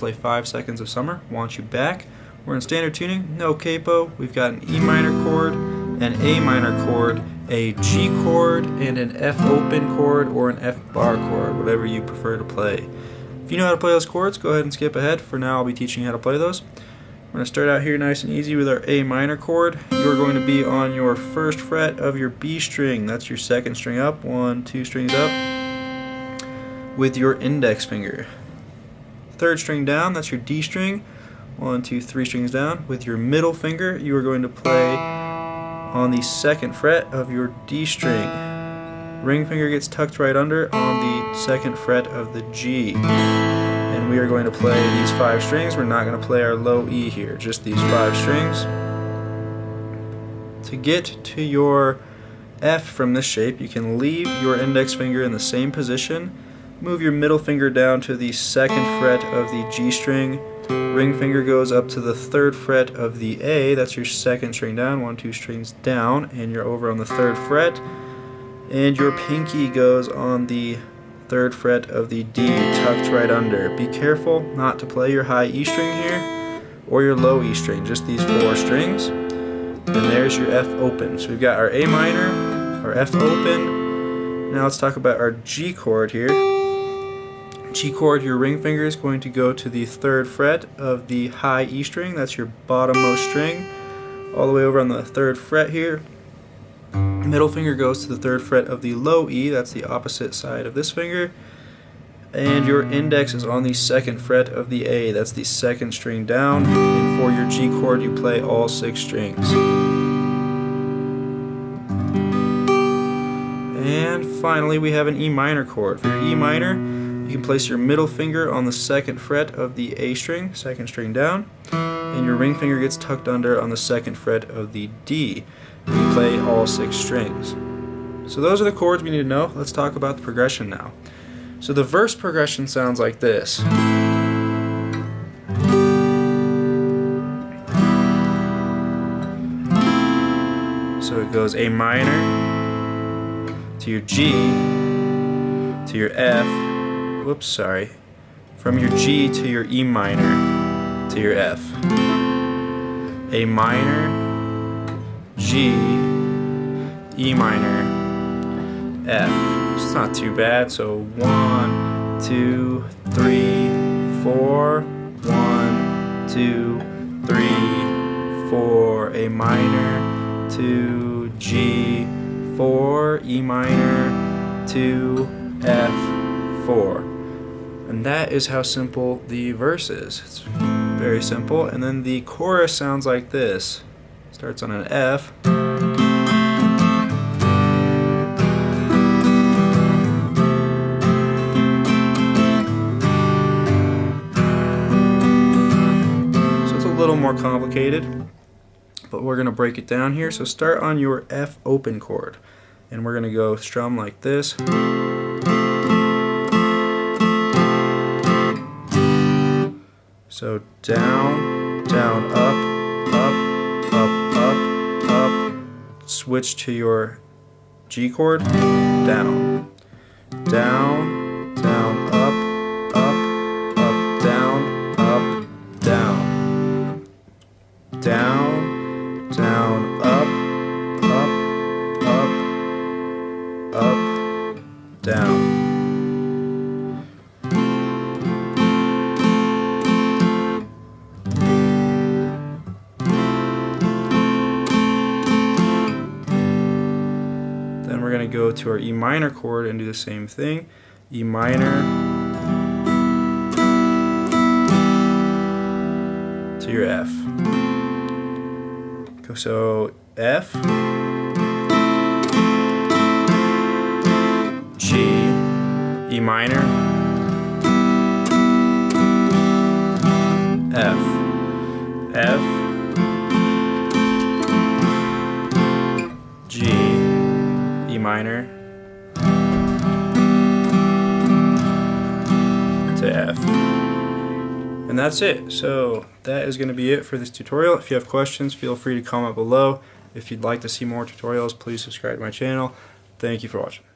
play 5 Seconds of Summer. Want you back. We're in standard tuning, no capo. We've got an E minor chord, an A minor chord, a G chord, and an F open chord or an F bar chord, whatever you prefer to play. If you know how to play those chords, go ahead and skip ahead. For now, I'll be teaching you how to play those. We're going to start out here nice and easy with our A minor chord. You're going to be on your first fret of your B string. That's your second string up, one, two strings up with your index finger. Third string down, that's your D string. One, two, three strings down. With your middle finger, you are going to play on the second fret of your D string. Ring finger gets tucked right under on the second fret of the G. And we are going to play these five strings. We're not going to play our low E here, just these five strings. To get to your F from this shape, you can leave your index finger in the same position Move your middle finger down to the second fret of the G string. Ring finger goes up to the third fret of the A, that's your second string down, one, two strings down, and you're over on the third fret. And your pinky goes on the third fret of the D, tucked right under. Be careful not to play your high E string here, or your low E string, just these four strings. And there's your F open. So we've got our A minor, our F open. Now let's talk about our G chord here. G chord, your ring finger is going to go to the third fret of the high E string, that's your bottommost string, all the way over on the third fret here. Middle finger goes to the third fret of the low E, that's the opposite side of this finger. And your index is on the second fret of the A, that's the second string down. And for your G chord, you play all six strings. And finally, we have an E minor chord. For your E minor, you can place your middle finger on the second fret of the A string, second string down, and your ring finger gets tucked under on the second fret of the D. You play all six strings. So those are the chords we need to know. Let's talk about the progression now. So the verse progression sounds like this. So it goes A minor to your G to your F whoops, sorry, from your G to your E minor to your F. A minor, G, E minor, F. It's not too bad, so one, two, three, four, one, two, three, four, A minor, two, G, four, E minor, two, F, four. And that is how simple the verse is. It's very simple. And then the chorus sounds like this. Starts on an F. So it's a little more complicated, but we're going to break it down here. So start on your F open chord, and we're going to go strum like this. So down, down, up, up, up, up, up. Switch to your G chord, down, down, down, we're going to go to our E minor chord and do the same thing. E minor. To your F. So F, G, E minor, F, F, minor to F. And that's it. So that is going to be it for this tutorial. If you have questions, feel free to comment below. If you'd like to see more tutorials, please subscribe to my channel. Thank you for watching.